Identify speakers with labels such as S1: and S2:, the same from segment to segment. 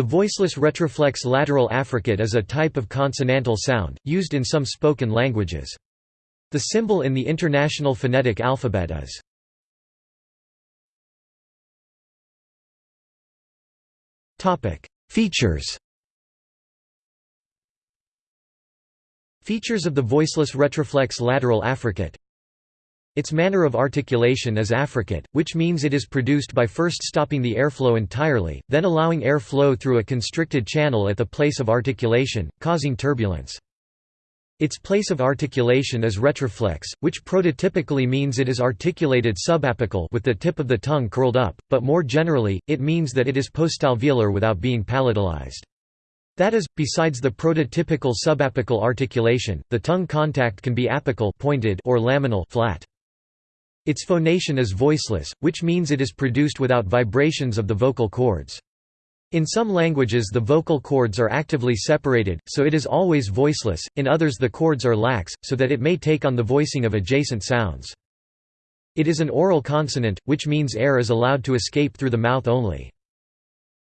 S1: The voiceless retroflex lateral affricate is a type of consonantal sound, used in some spoken languages. The symbol in the International Phonetic Alphabet is Features Features of the voiceless retroflex lateral affricate its manner of articulation is affricate, which means it is produced by first stopping the airflow entirely, then allowing air flow through a constricted channel at the place of articulation, causing turbulence. Its place of articulation is retroflex, which prototypically means it is articulated subapical with the tip of the tongue curled up, but more generally, it means that it is postalveolar without being palatalized. That is, besides the prototypical subapical articulation, the tongue contact can be apical pointed or laminal flat. Its phonation is voiceless, which means it is produced without vibrations of the vocal cords. In some languages the vocal cords are actively separated, so it is always voiceless, in others the cords are lax, so that it may take on the voicing of adjacent sounds. It is an oral consonant, which means air is allowed to escape through the mouth only.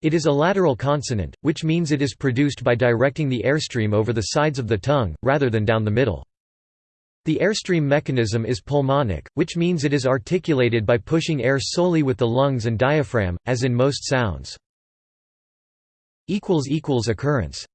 S1: It is a lateral consonant, which means it is produced by directing the airstream over the sides of the tongue, rather than down the middle. The airstream mechanism is pulmonic, which means it is articulated by pushing air solely with the lungs and diaphragm, as in most sounds. Occurrence